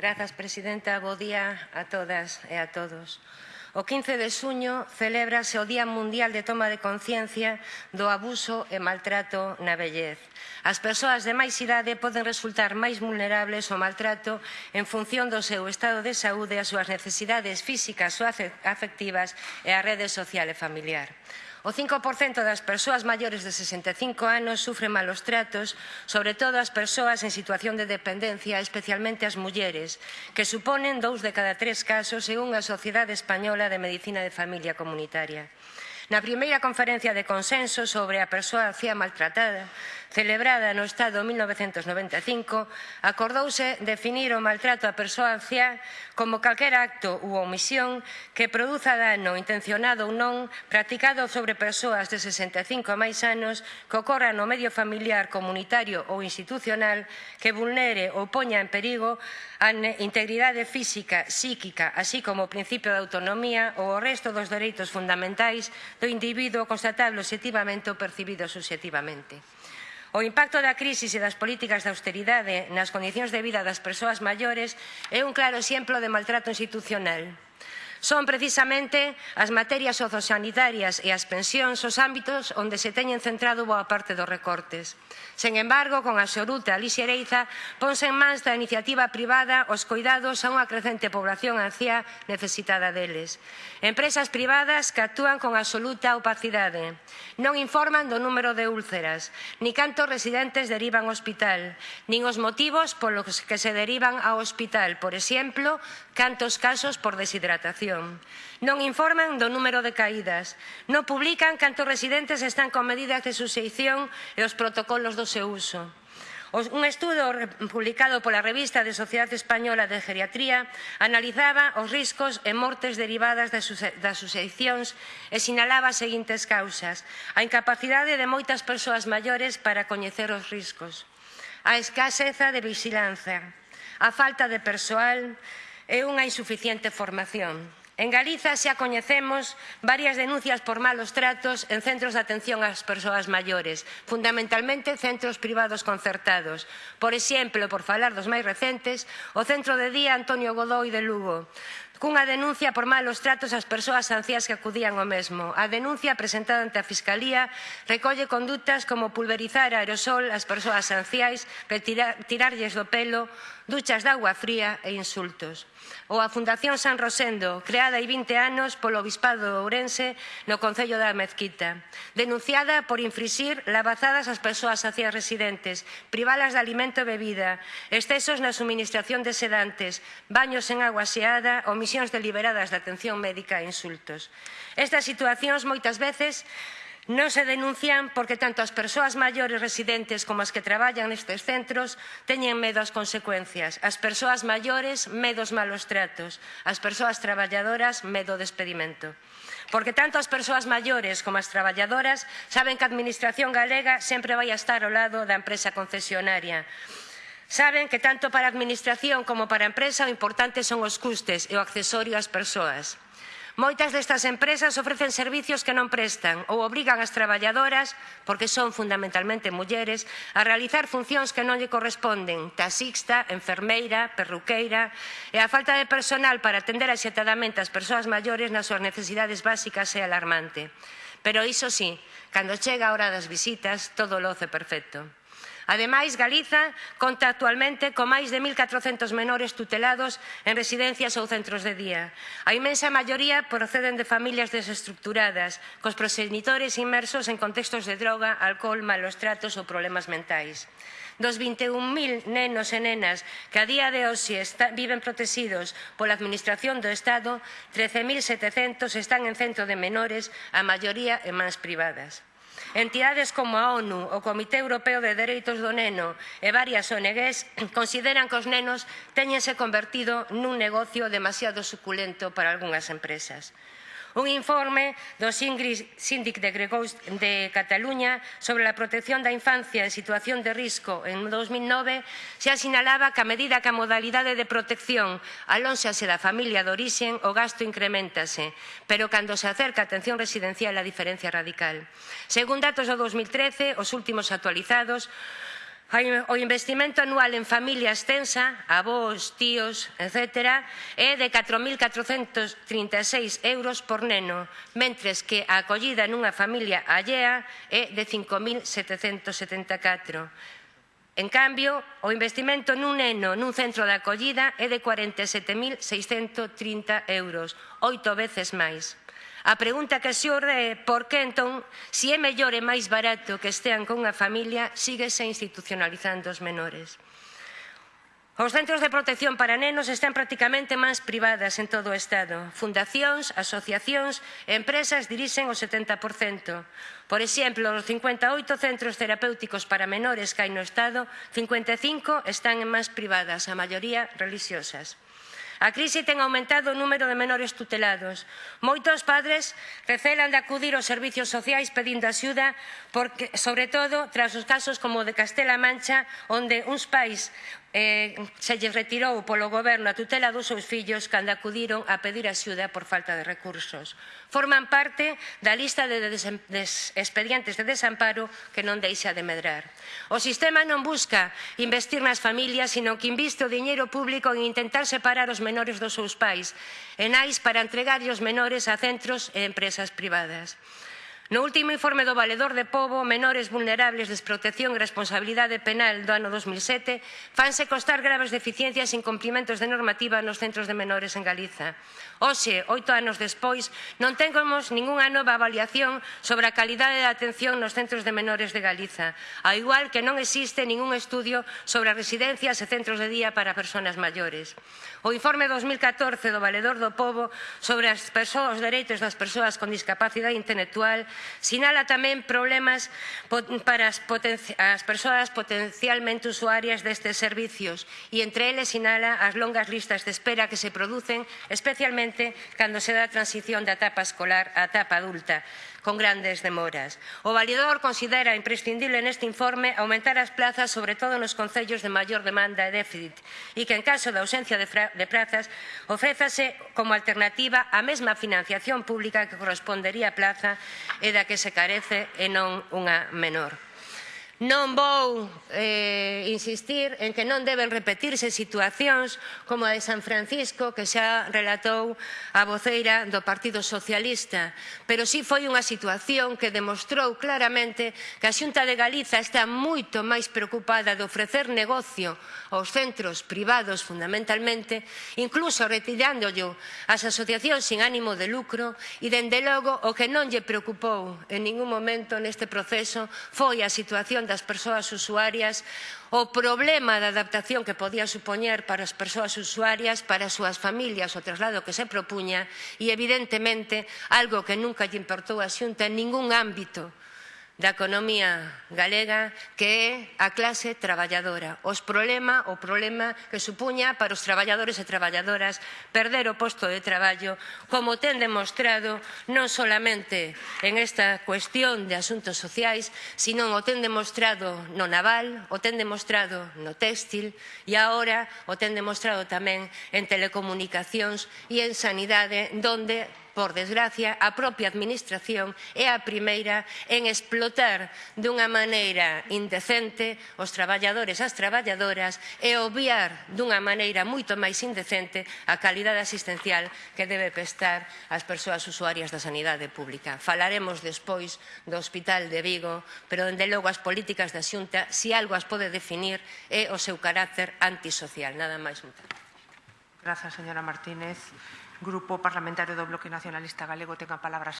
Grazas, Presidenta. Bo día a todas e a todos. O 15 de suño celébrase o Día Mundial de Toma de Conciencia do Abuso e Maltrato na Vellez. As persoas de máis idade poden resultar máis vulnerables ao maltrato en función do seu estado de saúde, as súas necesidades físicas ou afectivas e a rede social e familiar. O 5% das persoas maiores de 65 anos sufren malos tratos, sobre todo as persoas en situación de dependencia, especialmente as mulleres, que suponen dous de cada tres casos según a Sociedade Española de Medicina de Familia Comunitaria. Na primeira conferencia de consenso sobre a persoa anciá maltratada, celebrada no Estado 1995, acordouse definir o maltrato á persoa anciá como calquera acto ou omisión que produza dano intencionado ou non practicado sobre persoas de 65 a máis anos que ocorra no medio familiar, comunitario ou institucional que vulnere ou poña en perigo a integridade física, psíquica, así como o principio de autonomía ou o resto dos dereitos fundamentais do individuo constatable objetivamente ou percibido subjetivamente. O impacto da crisis e das políticas de austeridade nas condicións de vida das persoas maiores é un claro exemplo de maltrato institucional Son precisamente as materias sociosanitarias e as pensións os ámbitos onde se teñen centrado boa parte dos recortes. Sen embargo, con a lixereiza, ponse en mans da iniciativa privada os cuidados a unha crecente población anciá necesitada deles. Empresas privadas que actúan con absoluta opacidade. Non informan do número de úlceras, ni cantos residentes derivan ao hospital, nin os motivos polos que se derivan ao hospital, por exemplo, cantos casos por deshidratación Non informan do número de caídas. Non publican cantos residentes están con medidas de suxeición e os protocolos do seu uso. Un estudo publicado pola revista de Sociedade Española de Geriatría analizaba os riscos e mortes derivadas das suxeicións e sinalaba as seguintes causas. A incapacidade de moitas persoas maiores para coñecer os riscos. A escaseza de vigilancia. A falta de persoal e unha insuficiente formación. En Galiza xa coñecemos varias denuncias por malos tratos en centros de atención ás persoas maiores, fundamentalmente centros privados concertados. Por exemplo, por falar dos máis recentes, o centro de día Antonio Godoi de Lugo, cunha denuncia por malos tratos ás persoas ancias que acudían ao mesmo. A denuncia presentada ante a Fiscalía recolle condutas como pulverizar aerosol ás persoas anciais, retirarlles do pelo, duchas de agua fría e insultos. Ou a Fundación San Rosendo, creada hai 20 anos polo Obispado de Ourense no Concello da Mezquita, denunciada por infrixir lavazadas ás persoas hacia residentes, privalas de alimento e bebida, excesos na suministración de sedantes, baños en agua xeada, omisións deliberadas de atención médica e insultos. Estas situacións moitas veces Non se denuncian porque tanto as persoas maiores residentes como as que traballan nestes centros teñen medo ás consecuencias. As persoas maiores, medos malos tratos. As persoas traballadoras, medo de despedimento. Porque tanto as persoas maiores como as traballadoras saben que a Administración galega sempre vai a estar ao lado da empresa concesionaria. Saben que tanto para a Administración como para a empresa o importante son os custes e o accesorio ás persoas. Moitas destas empresas ofrecen servizos que non prestan ou obrigan as traballadoras, porque son fundamentalmente mulleres, a realizar funcións que non lle corresponden, taxista, enfermeira, perruqueira, e a falta de personal para atender axetadamente as persoas maiores nas súas necesidades básicas é alarmante. Pero iso sí, cando chega a hora das visitas, todo loce perfecto. Ademais, Galiza conta actualmente con máis de 1.400 menores tutelados en residencias ou centros de día. A imensa maioría proceden de familias desestructuradas, cos proxenitores inmersos en contextos de droga, alcohol, malos tratos ou problemas mentais dos 21.000 nenos e nenas que a día de hoxe está, viven protegidos pola Administración do Estado, 13.700 están en centro de menores, a maioría en mans privadas. Entidades como a ONU, o Comité Europeo de Dereitos do Neno e varias ONGs consideran que os nenos teñense convertido nun negocio demasiado suculento para algunhas empresas un informe do Síndic de Gregos de Cataluña sobre a protección da infancia en situación de risco en 2009 xa sinalaba que a medida que a modalidade de protección alónxase da familia de orixen o gasto incrementase, pero cando se acerca a atención residencial a diferencia radical. Según datos do 2013, os últimos actualizados, O investimento anual en familia extensa, avós, tíos, etc., é de 4.436 euros por neno, mentres que a acollida nunha familia allea é de 5.774. En cambio, o investimento nun neno nun centro de acollida é de 47.630 euros, oito veces máis. A pregunta que xorde é por que entón, se é mellor e máis barato que estean con unha familia, síguese institucionalizando os menores. Os centros de protección para nenos están prácticamente máis privadas en todo o Estado. Fundacións, asociacións e empresas dirixen o 70%. Por exemplo, os 58 centros terapéuticos para menores que hai no Estado, 55 están en máis privadas, a maioría religiosas. A crise ten aumentado o número de menores tutelados. Moitos padres recelan de acudir aos servicios sociais pedindo axuda, porque, sobre todo tras os casos como o de Castela Mancha, onde uns pais eh, se lle retirou polo goberno a tutela dos seus fillos cando acudiron a pedir axuda por falta de recursos. Forman parte da lista de expedientes de desamparo que non deixa de medrar. O sistema non busca investir nas familias, sino que inviste o diñeiro público en intentar separar os menores dos seus pais, e nais para entregar os menores a centros e empresas privadas. No último informe do Valedor de Pobo, menores vulnerables, desprotección e responsabilidade penal do ano 2007, fanse costar graves deficiencias e incumplimentos de normativa nos centros de menores en Galiza. Oxe, oito anos despois, non tengamos ningunha nova avaliación sobre a calidade da atención nos centros de menores de Galiza, ao igual que non existe ningún estudio sobre residencias e centros de día para persoas maiores. O informe 2014 do Valedor do Pobo sobre as persoas, os dereitos das persoas con discapacidade intelectual Sinala tamén problemas para as, as persoas potencialmente usuarias destes servicios e entre eles sinala as longas listas de espera que se producen especialmente cando se dá a transición da etapa escolar á etapa adulta con grandes demoras. O validador considera imprescindible neste informe aumentar as plazas, sobre todo nos concellos de maior demanda e déficit, e que en caso de ausencia de, de plazas ofrézase como alternativa a mesma financiación pública que correspondería a plaza e da que se carece e non unha menor. Non vou eh, insistir en que non deben repetirse situacións como a de San Francisco que xa relatou a voceira do Partido Socialista, pero sí foi unha situación que demostrou claramente que a Xunta de Galiza está moito máis preocupada de ofrecer negocio aos centros privados fundamentalmente, incluso retirándollo ás asociacións sin ánimo de lucro e dende logo o que non lle preocupou en ningún momento neste proceso foi a situación das persoas usuarias, o problema da adaptación que podía supoñer para as persoas usuarias, para as súas familias, o traslado que se propuña e, evidentemente, algo que nunca lle importou a Xunta en ningún ámbito da economía galega que é a clase traballadora, os problema, o problema que supuña para os traballadores e traballadoras perder o posto de traballo, como ten demostrado non solamente en esta cuestión de asuntos sociais, sino o ten demostrado no naval, o ten demostrado no textil e agora o ten demostrado tamén en telecomunicacións e en sanidade, donde por desgracia, a propia Administración é a primeira en explotar dunha maneira indecente os traballadores as traballadoras e obviar dunha maneira moito máis indecente a calidade asistencial que debe prestar ás persoas usuarias da sanidade pública. Falaremos despois do Hospital de Vigo, pero, dende logo, as políticas da Xunta, se si algo as pode definir, é o seu carácter antisocial. Nada máis, Grazas, señora Martínez. Grupo Parlamentario do Bloque Nacionalista Galego ten a palabra